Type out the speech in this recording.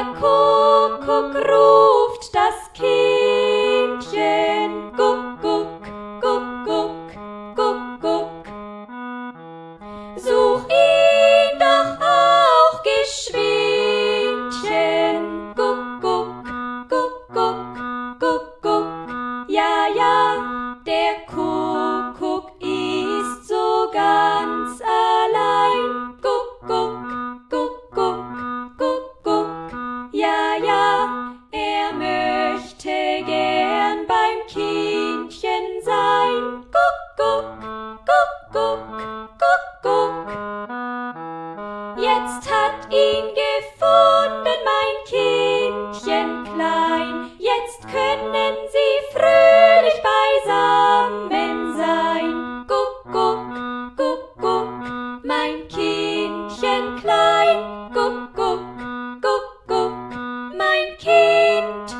Kuckuck ruft das Kindchen. Guck, guck, guck, guck, guck, guck. So jetzt hat ihn gefunden mein Kindchen klein, jetzt können sie fröhlich beisammen sein. Guck, guck, guck, guck, mein Kindchen klein, guck, guck, guck, guck, mein Kind.